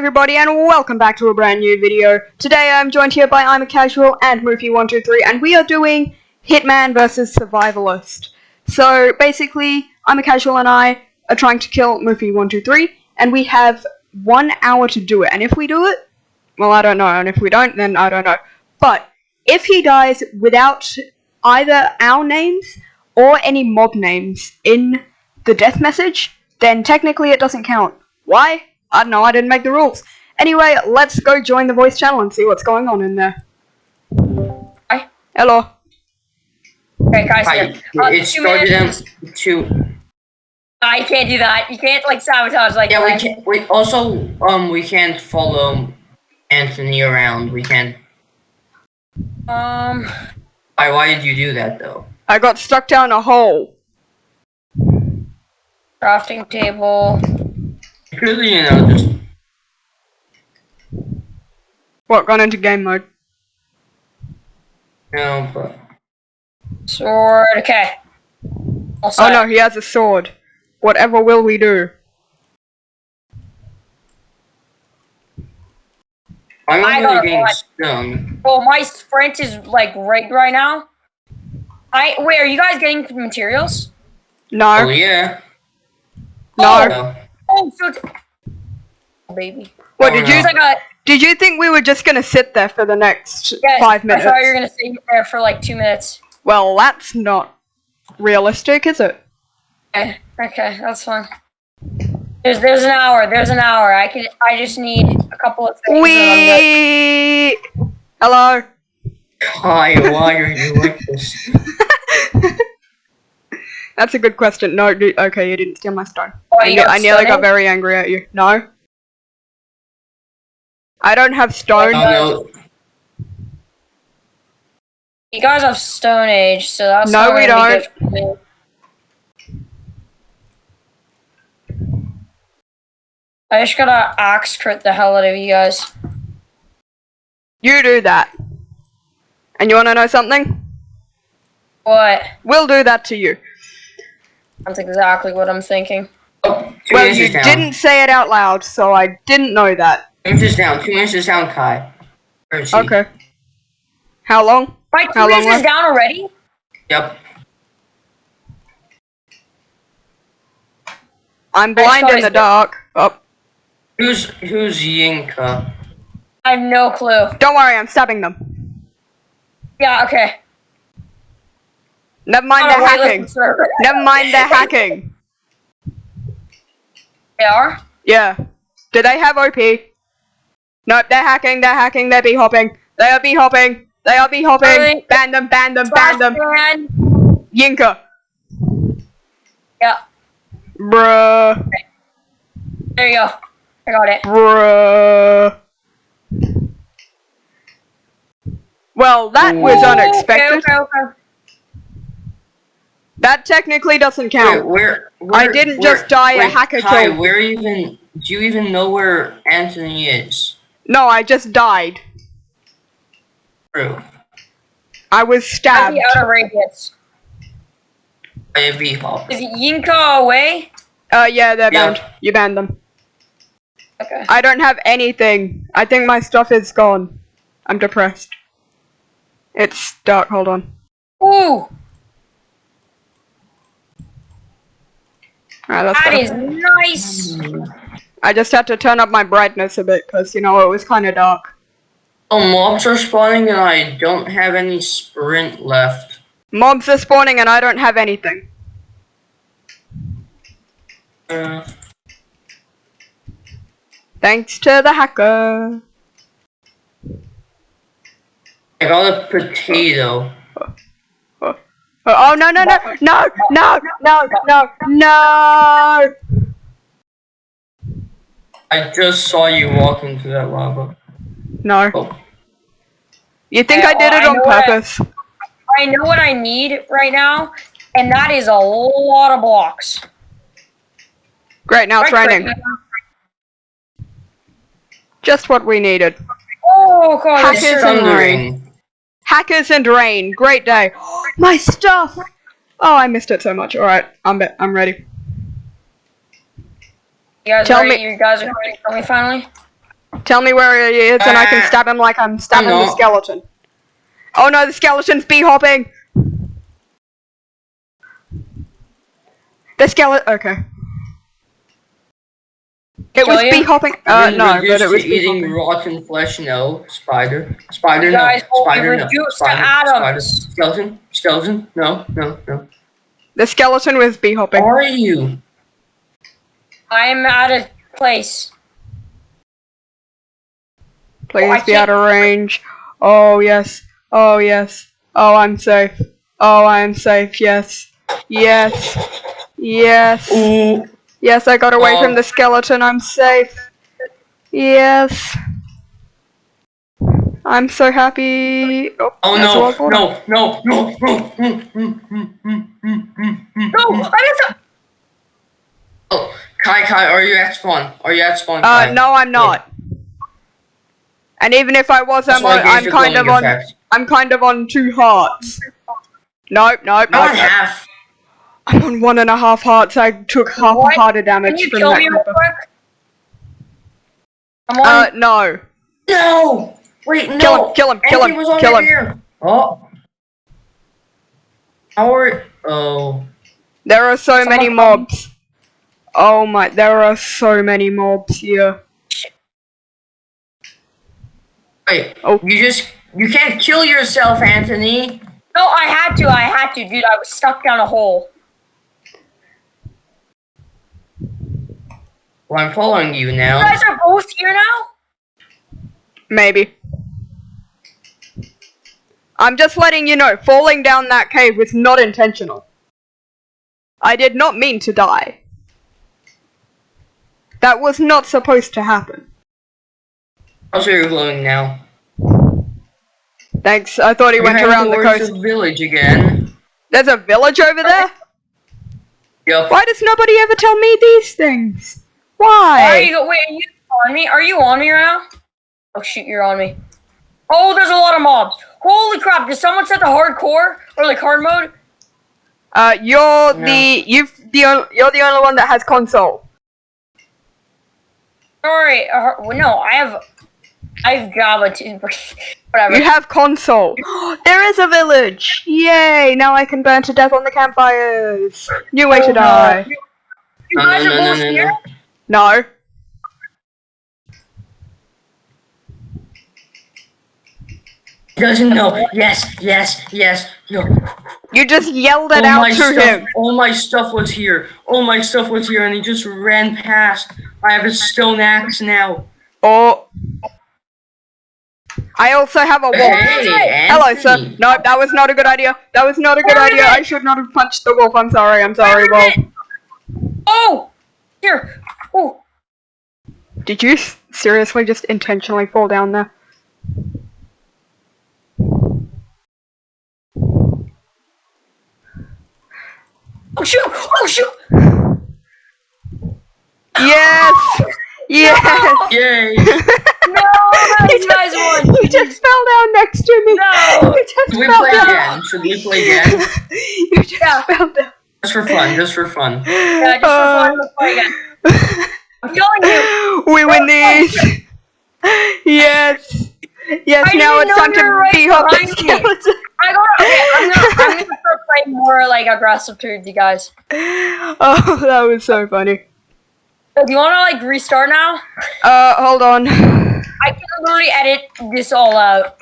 everybody and welcome back to a brand new video. Today I'm joined here by I'm a Casual and Murphy123 and we are doing Hitman vs Survivalist. So basically, I'm a Casual and I are trying to kill Murphy123 and we have one hour to do it. And if we do it, well I don't know, and if we don't then I don't know. But if he dies without either our names or any mob names in the death message, then technically it doesn't count. Why? I don't know, I didn't make the rules. Anyway, let's go join the voice channel and see what's going on in there. Hi. Hello. Okay, guys. Hi, here. Uh, it two minutes. out to I can't do that. You can't like sabotage like yeah. We that. can. We also um we can't follow Anthony around. We can't. Um. Why? Why did you do that though? I got stuck down a hole. Crafting table. Really, you know, just What, gone into game mode? you know, but Sword. Okay. All Oh no, he has a sword. Whatever will we do? I'm I really getting one. stung. Well, my sprint is like rigged right now. I wait. Are you guys getting materials? No. Oh No, yeah. Oh. no. No. Oh, so oh, baby. What, Oh, did no. you, It's like a did you think we were just gonna sit there for the next yes. five minutes? I thought you were gonna stay there for like two minutes. Well, that's not realistic, is it? Okay. Okay, that's fine. There's there's an hour. There's an hour. I can. I just need a couple of things. and We. Hello. Kai, why are you like this? That's a good question. No, dude, okay, you didn't steal my stone. Oh, I, you ne- I nearly got very angry at you. No. I don't have stone. Oh no. You guys have Stone Age, so that's No, not we gonna be good for me. I just gotta axe crit the hell out of you guys. You do that. And you wanna know something? What? We'll do that to you. That's exactly what I'm thinking. Oh, two Well, you down. didn't say it out loud, so I didn't know that. Two inches down. Two inches down, Kai. Where is he? Okay. How long? My How two long inches left? down already? Yep. I'm blind in the bit. dark. Oh, Who's who's Yinka? I have no clue. don't worry, I'm stabbing them. Yeah, okay. Never mind, they're hacking. Never mind, they're hacking. They are? Yeah. Do they have OP? Nope, they're hacking, they're hacking, they're bee hopping. They are bee hopping. They are bee hopping. Alright. Ban them, ban them, ban them. Flashbang. Yinka. Yeah, Bruh. there you go. I got it. Bruh. Well, that was unexpected. Okay, okay, okay. That technically doesn't Wait, count. where, I where- didn't where- just die a hacker Kai, kill. where even do you even know where Anthony is? No, I just died. True. I was stabbed. I'd stabbed. be out of radius. By a bee hopper. Is Yinka away? Uh, yeah, they're Yeah. banned. You banned them. Okay. I don't have anything. I think my stuff is gone. I'm depressed. It's dark, hold on. Ooh, Alright, that's that better. is nice. I just had to turn up my brightness a bit, because, you know, it was kind of dark. Oh, mobs are spawning and I don't have any sprint left. Mobs are spawning and I don't have anything. Uh, Thanks to the hacker. I got a potato. Oh, oh no, no, no, no, no, no, no, no! I just saw you walk into that lava. No. Oh, You think Yeah, I did it I on what I- purpose? I know what I need right now, and that is a lot of blocks. Great, now it's Right, raining. right. Just what we needed. Oh god, it's thundering. Hackers and rain. Great day. My stuff! Oh, I missed it so much. Alright, I'm be- I'm ready. You guys Tell ready? me- You guys are ready for me finally? Tell me where he is, and I can Uh, stab him like I'm stabbing the skeleton. Oh no, the skeleton's bee hopping. The skeleton. Okay. It was you? bee hopping. Uh, Been no, but reduced it was to eating hopping. rotten flesh. No, spider, spider. Guys, no, spider. No, spider, atoms. spider. Skeleton, skeleton. No, no, no. The skeleton was bee hopping. Are you? I'm out of place. Please I be out of range. Oh yes. Oh yes. Oh, I'm safe. Oh, I'm safe. Yes. Yes. Yes. Ooh. Yes, I got away from Oh. the skeleton. I'm safe. Yes. I'm so happy. Oh, Oh that's no, all for now. no, no, no, no, mm, mm, mm, mm, mm, mm, mm. No, I just. Oh, Kai, Kai, are you at spawn? Are you at spawn? Uh, Kai? no, I'm not. And even if I was, That's I'm, why on, I gave I'm you kind of glowing on. effect. I'm kind of on two hearts. Nope, nope, Not nope. half. I'm on one and a half hearts. I took half What? a heart of Can damage you from kill that me real quick? I'm on. Uh, no. No. Wait, no. Kill him, kill him, kill Anthony him, kill him. Here. Oh. How are? Oh. There are so Someone many come. mobs. Oh my, there are so many mobs here. Wait. Oh. You just you can't kill yourself, Anthony. no, I had to. I had to, dude. I was stuck down a hole. Well, I'm following you now. You now. guys are both here now. Maybe. I'm just letting you know, falling down that cave was not intentional. I did not mean to die. That was not supposed to happen. Also, you're glowing now. Thanks, I thought he We're went around the towards coast. the village again. There's a village over there? Yep. Why does nobody ever tell me these things? Why are you? Wait, are you on me? Are you on me right now? Oh shoot, you're on me. Oh, there's a lot of mobs. Holy crap! Did someone set the hardcore or like hard mode? Uh, you're No. the you've the you're the only one that has console. Sorry, uh, well, no, I have, I have Java too. Whatever. You have console. there is a village. Yay! Now I can burn to death on the campfires. New way Oh, to no. die. You guys no, are no, both no, no, here. No. Doesn't know. Yes, yes, yes. no. You just yelled it all out to stuff, him. all my stuff was here. All my stuff was here, and he just ran past. I have a stone axe now. Oh. I also have a wolf. Hey, Hello, sir. No, that was not a good idea. That was not a good idea. I should not have punched the wolf. I'm sorry. I'm sorry, wolf. Oh, here. Oh, Did you s- seriously just intentionally fall down there? oh shoot! Oh shoot! Yes! Yes! Yay! No, you guys won. You just fell down next to me. No. You just Should we fell play down. again? Should we play again? you just Yeah. fell down. Just for fun. Just for fun. Yeah, just for fun, let's play again. I'm killing you. we win these. yes. Yes, I now it's time to right be up the skeleton. I go. Okay, I'm gonna. I'm gonna start playing more like aggressive towards you guys. Oh, that was so funny. So, do you want to like restart now? Uh, hold on. I can literally edit this all out.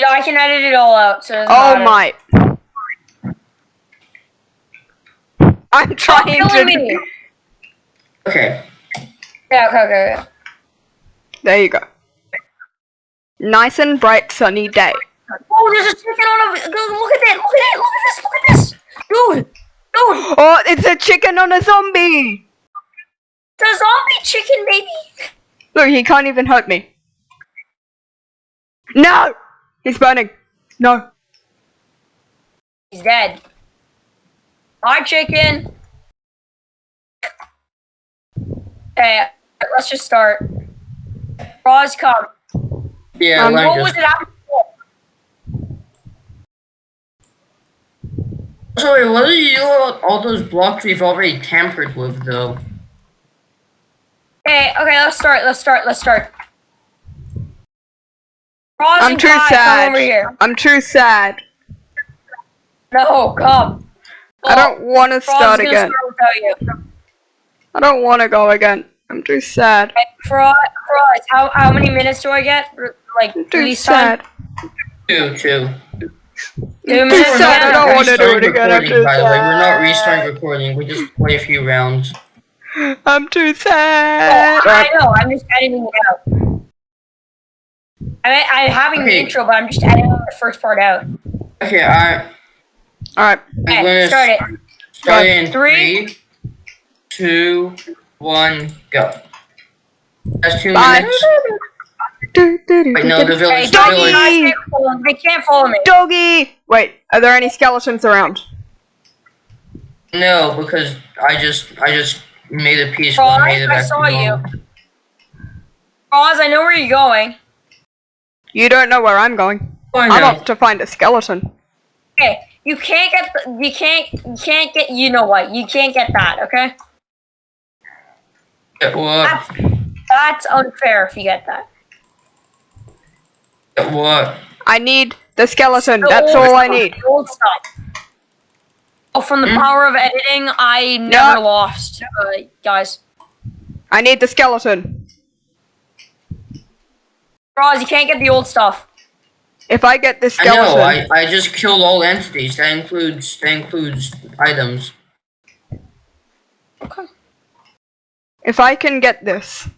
Yeah, I can edit it all out. So Oh my. I'm trying to. me. Okay. Yeah. Okay. Okay. okay. There you go. Nice and bright sunny day. Oh, there's a chicken on a. go- Look at that! Look at that! Look at this! Look at this! Dude, dude, Oh, it's a chicken on a zombie. the zombie chicken, baby. Look, he can't even hurt me. No! He's burning. No. He's dead. Hi, chicken. Okay, let's just start. Roz, come. Yeah, Um, let What was it after? Sorry, what do you do about all those blocks we've already tampered with, though? Okay, okay, let's start. Let's start. Let's start. Roz I'm and too Kai, Come sad. over here. I'm too sad. No, come. I don't want to start again. start without you. I don't want to go again. I'm too sad. Okay, Froz, Froz, how how many minutes do I get? R- Like I'm too release time? sad. Two, two. Two Too minutes. sad. I don't want to do it again. I'm too by the way. We're not sad. restarting recording. We just play a few rounds. I'm too Oh, sad. I know. I'm just editing it out. I mean, I'm having the intro, but I'm just editing the first part out. Okay, All right. All right. Okay, gonna start it. start in Three. three, two, one, go. That's two Bye. minutes. Wait, no, the Okay, village, the don't Doggy! you village. guys can't follow me. They can't follow me. Doggy. Wait. Are there any skeletons around? No, because I just, I just made a piece Froz, when I made it I saw to you. normal. Roz, I know where you're going. You don't know where I'm going. Oh, I I'm off to find a skeleton. Okay, you can't get. The, you can't. You can't get. You know what? You can't get that. Okay. Get what? That's that's unfair if you get that. Get what? I need the skeleton. The That's old all I need. the Old stuff. Oh, from the Hmm? power of editing, I never No. lost, uh, guys. I need the skeleton. Roz, you can't get the old stuff. If I get this I know. I, I just killed all entities. That includes that includes items. Okay. If I can get this,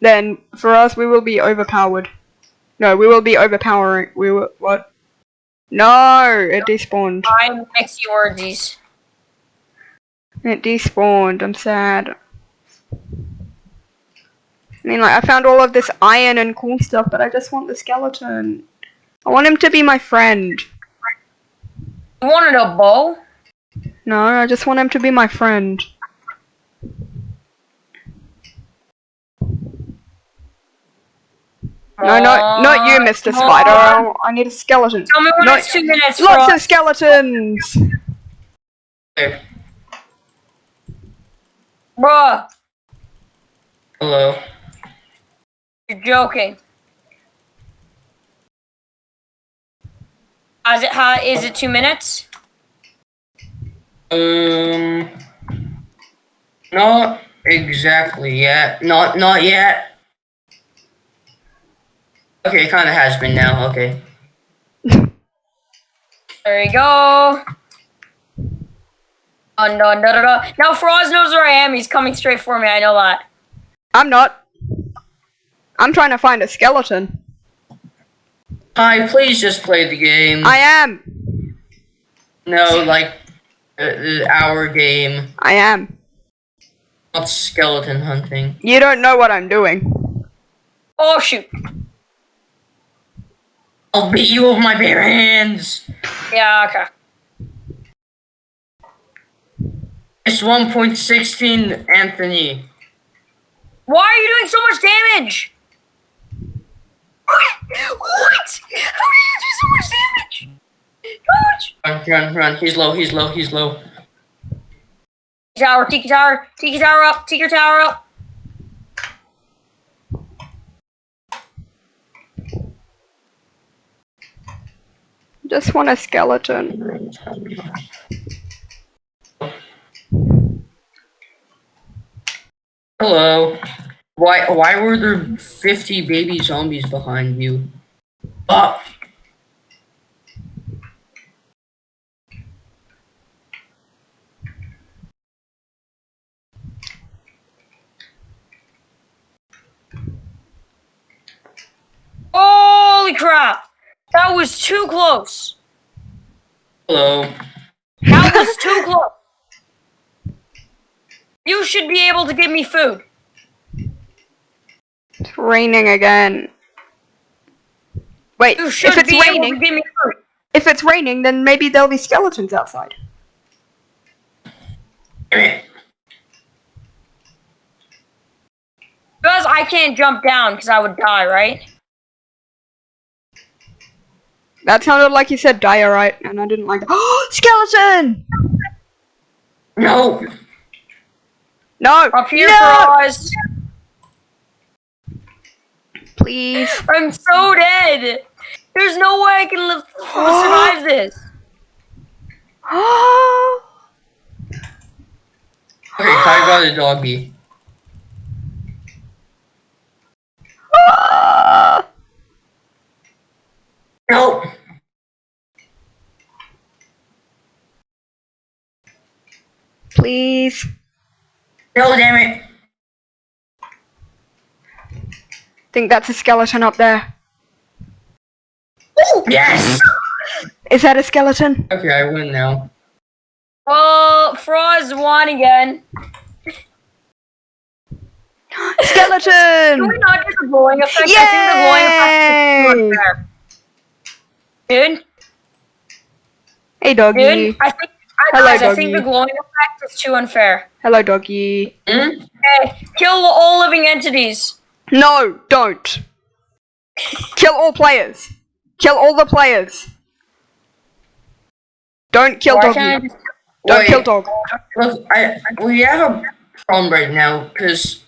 then for us we will be overpowered. No, we will be overpowering. We will what? No, it despawned. I'm mixing orgies. It despawned. I'm sad. I mean, like I found all of this iron and cool stuff, but I just want the skeleton. I want him to be my friend. You wanted a bow? No, I just want him to be my friend. No, no, not you, Mr. Come Spider. on. I, I need a skeleton. Tell me when No, it's two minutes. Lots Froz. of skeletons. Okay. Bruh, Hello. you're joking. Is it, how, is it two minutes? Um. Not exactly yet. Not not yet. Okay, it kind of has been now. Okay. There you go. Oh, no, no, no, no. Now Froz knows where I am. He's coming straight for me. I know that. I'm not. I'm trying to find a skeleton. Hi, please just play the game. I am. no, like uh, uh, our game, I am. not skeleton hunting. You don't know what I'm doing. Oh, shoot. I'll beat you with my bare hands. Yeah, okay. It's 1.16, Anthony. Why are you doing so much damage? What? What? How do you do so much damage? Run, run, run. He's low. He's low. He's low. Tower, Tiki Tower, Tiki Tower up, Tiki Tower up. Just want a skeleton. Hello. Why? Why were there 50 baby zombies behind you? Oh. Holy crap! That was too close. Hello. That was too close. You should be able to give me food. It's raining again. Wait, You should if it's be able to raining, give me food. if it's raining, then maybe there'll be skeletons outside. Damn it. Because I can't jump down because I would die, right? That sounded like you said diorite, and I didn't like that. skeleton! No. No! Up here no! for us. Please. I'm so dead. There's no way I can live survive this. Okay, I got a doggy. Ah! No. Please. No, damn it. think that's a skeleton up there. Oh, yes. Is that a skeleton? Okay, I win now. Well, Froz won again. Can we Skeleton! not do the glowing effect? I think the glowing effect is too unfair. Dude, Hey, doggy. dude, I think, I, Hello, guys, I think the doggy. glowing effect is too unfair. Hello, doggy. Hmm? Okay, kill all living entities. No, don't. Kill all players. Kill all the players. Don't kill Why doggy. can't I Don't Wait. kill dog. Look, I we have a problem right now because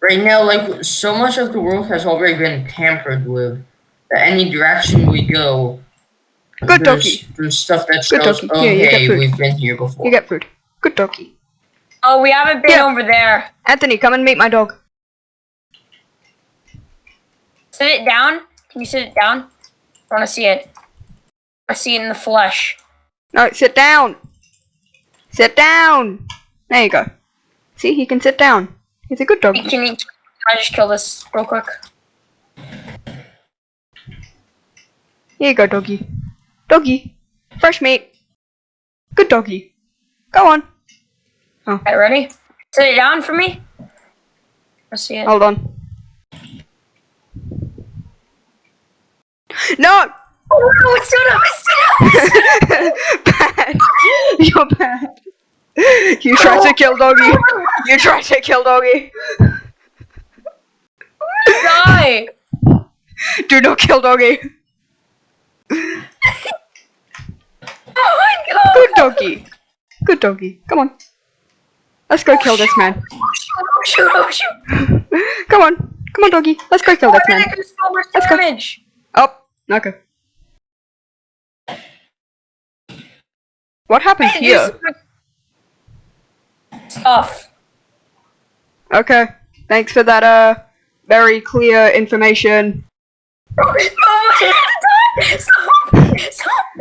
right now, like so much of the world has already been tampered with. That any direction we go, Good doggy. there's stuff that Good shows. doggy. Here, you get food. we've been here before. You get food. Good doggy. Oh, we haven't been Yeah. over there. Anthony, come and meet my dog. Sit it down. Can you sit it down? I want to see it. I see it in the flesh. No, sit down. Sit down. There you go. See, he can sit down. He's a good dog. Can, you, can I just kill this real quick? Here you go, doggy. Doggy. Fresh meat. Good doggy. Go on. Oh. Okay, ready? Sit it down for me. I see it. Hold on. No! Oh no, it's stood up! It's stood up! bad. You're bad. You tried to kill doggy. You tried to kill doggy. Die! Do not kill doggy. Oh my god! Good doggy. Good doggy. Come on. Let's go kill this man. Oh shoot, oh shoot, oh shoot! Come on. Come on, doggy. Let's go kill Why this man. so much Let's go. damage? Oh, okay. What happened I here? Stuff. Okay. Thanks for that, uh, very clear information. Oh my! Stop! Stop!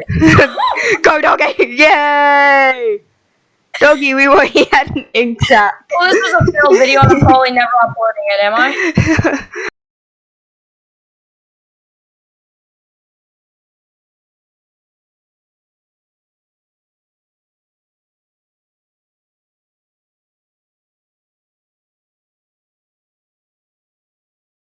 Go, doggy! Yay! Doggy, we were he had an ink sac. Well, this is a failed video I'm probably never uploading it, am I?